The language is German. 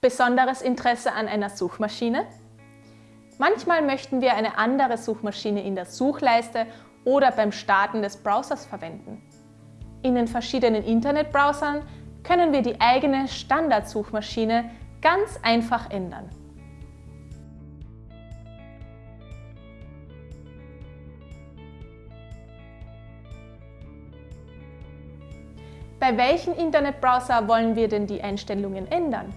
Besonderes Interesse an einer Suchmaschine? Manchmal möchten wir eine andere Suchmaschine in der Suchleiste oder beim Starten des Browsers verwenden. In den verschiedenen Internetbrowsern können wir die eigene Standardsuchmaschine ganz einfach ändern. Bei welchem Internetbrowser wollen wir denn die Einstellungen ändern?